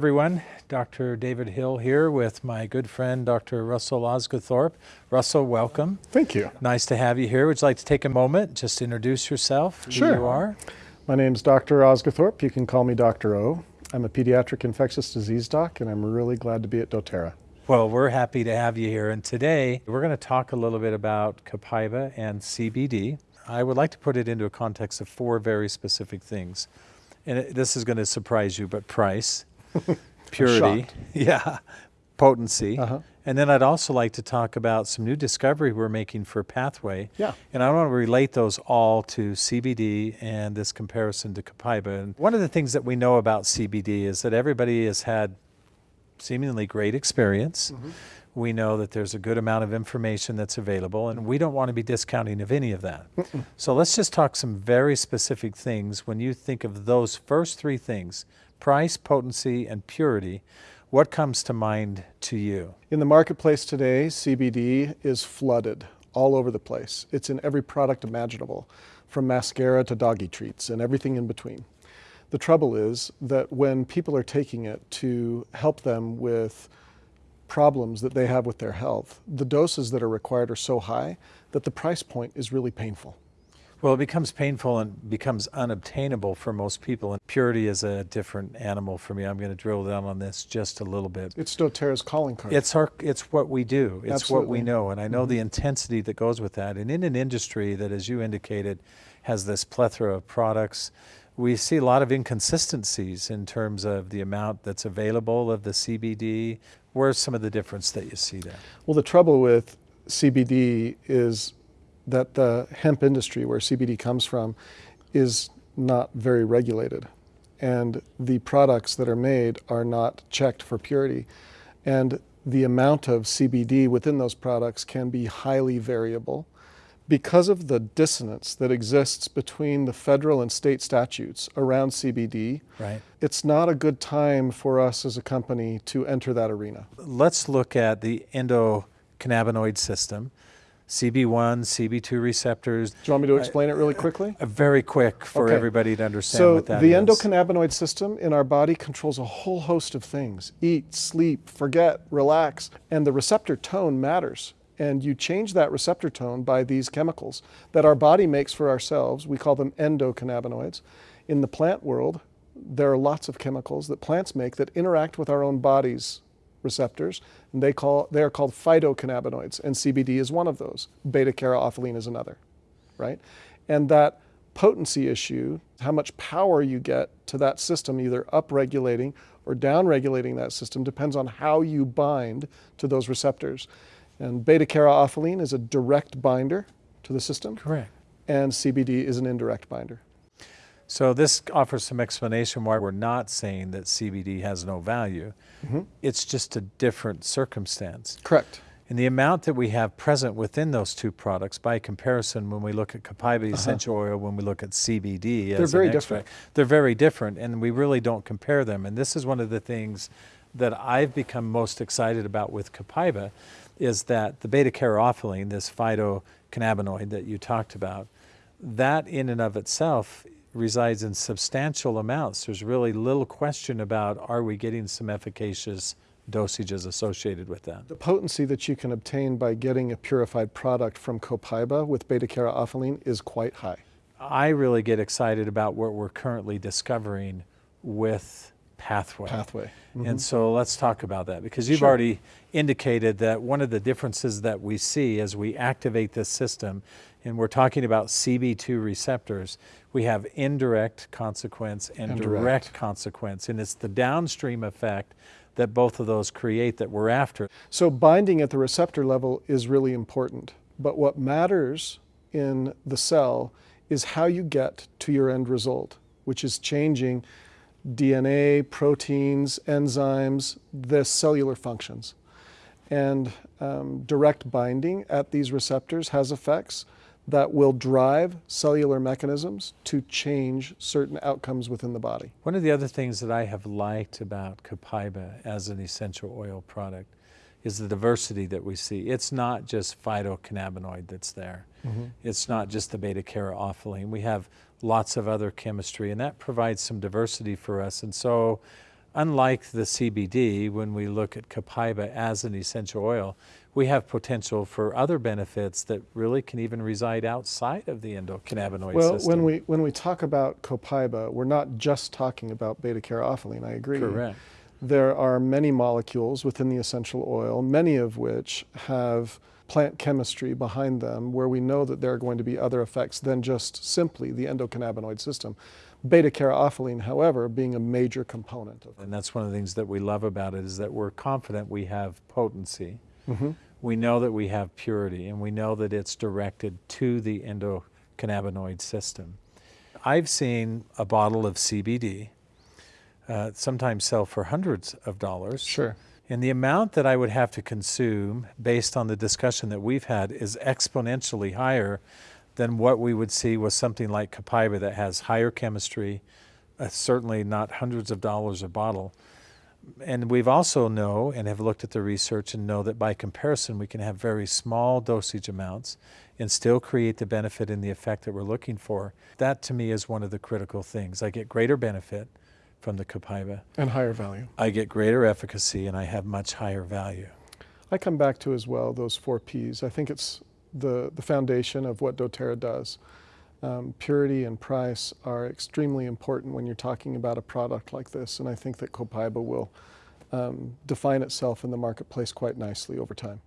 Everyone, Dr. David Hill here with my good friend Dr. Russell Osguthorpe. Russell, welcome. Thank you. Nice to have you here. Would you like to take a moment just to introduce yourself, who Sure. you are? My name is Dr. Osguthorpe. You can call me Dr. O. I'm a pediatric infectious disease doc, and I'm really glad to be at doTERRA. Well, we're happy to have you here. And today we're going to talk a little bit about Copaiba and CBD. I would like to put it into a context of four very specific things. And it, this is going to surprise you, but price, purity, yeah, potency. Uh-huh. And then I'd also like to talk about some new discovery we're making for Pathway. Yeah. And I want to relate those all to CBD and this comparison to Copaiba. And one of the things that we know about CBD is that everybody has had seemingly great experience. We know that there's a good amount of information that's available, and we don't want to be discounting of any of that. So let's just talk some very specific things. When you think of those first three things price, potency, and purity what comes to mind to you? In the marketplace today, CBD is flooded all over the place. It's in every product imaginable, from mascara to doggy treats and everything in between. The trouble is that when people are taking it to help them with problems that they have with their health, the doses that are required are so high that the price point is really painful. Well, it becomes painful and becomes unobtainable for most people. And purity is a different animal for me. I'm going to drill down on this just a little bit. It's doTERRA's calling card. It's our, it's what we do. It's what we know, and I know the mm-hmm. intensity that goes with that. And in an industry that, as you indicated, has this plethora of products, we see a lot of inconsistencies in terms of the amount that's available of the CBD. Where's some of the difference that you see there? Well, the trouble with CBD is that the hemp industry, where CBD comes from, is not very regulated. And the products that are made are not checked for purity. And the amount of CBD within those products can be highly variable. Because of the dissonance that exists between the federal and state statutes around CBD, Right. it's not a good time for us as a company to enter that arena. Let's look at the endocannabinoid system, CB1, CB2 receptors. Do you want me to explain it really quickly? Uh, very quick for Okay. everybody to understand So what that the endocannabinoid system in our body controls a whole host of things. Eat, sleep, forget, relax, and the receptor tone matters. And you change that receptor tone by these chemicals that our body makes for ourselves. We call them endocannabinoids. In the plant world, there are lots of chemicals that plants make that interact with our own body's receptors, and they call they are called phytocannabinoids, and CBD is one of those. Beta caryophyllene is another, right? And that potency issue, how much power you get to that system, either upregulating or downregulating that system, depends on how you bind to those receptors. And beta caryophyllene is a direct binder to the system, Correct. and CBD is an indirect binder. So this offers some explanation why we're not saying that CBD has no value. Mm-hmm. It's just a different circumstance. Correct. And the amount that we have present within those two products, by comparison, when we look at Copaiba uh-huh. essential oil, when we look at CBD, They're as very extract, they're very different, and we really don't compare them. And this is one of the things that I've become most excited about with Copaiba, is that the beta caryophyllene, this phytocannabinoid that you talked about, that in and of itself resides in substantial amounts. There's really little question about are we getting some efficacious dosages associated with that. The potency that you can obtain by getting a purified product from Copaiba with beta caryophyllene is quite high. I really get excited about what we're currently discovering with Pathway. Pathway. And mm-hmm. so let's talk about that because you've Sure. already indicated that one of the differences that we see as we activate this system, and we're talking about CB2 receptors, we have indirect consequence and, And direct. direct. consequence. And it's the downstream effect that both of those create that we're after. So binding at the receptor level is really important. But what matters in the cell is how you get to your end result, which is changing DNA, proteins, enzymes, the cellular functions. And um, direct binding at these receptors has effects that will drive cellular mechanisms to change certain outcomes within the body. One of the other things that I have liked about Copaiba as an essential oil product is the diversity that we see. It's not just phytocannabinoid that's there. Mm-hmm. It's not just the beta caryophyllene. We have lots of other chemistry, and that provides some diversity for us. And so unlike the CBD, when we look at copaiba as an essential oil, we have potential for other benefits that really can even reside outside of the endocannabinoid system. Well, system. when we when we talk about copaiba, we're not just talking about beta caryophyllene. I agree. Correct. There are many molecules within the essential oil, many of which have plant chemistry behind them, where we know that there are going to be other effects than just simply the endocannabinoid system. Beta caryophyllene, however, being a major component of it. And that's one of the things that we love about it is that we're confident we have potency. Mm-hmm. We know that we have purity, and we know that it's directed to the endocannabinoid system. I've seen a bottle of CBD uh, sometimes sell for hundreds of dollars. Sure. And the amount that I would have to consume, based on the discussion that we've had, is exponentially higher than what we would see with something like Copaiba that has higher chemistry, uh, certainly not hundreds of dollars a bottle. And we've also know and have looked at the research and know that by comparison, we can have very small dosage amounts and still create the benefit and the effect that we're looking for. That to me is one of the critical things. I get greater benefit from the Copaiba. And higher value. I get greater efficacy and I have much higher value. I come back to as well those four P's. I think it's the, the foundation of what doTERRA does. Um, purity and price are extremely important when you're talking about a product like this, and I think that Copaiba will um, define itself in the marketplace quite nicely over time.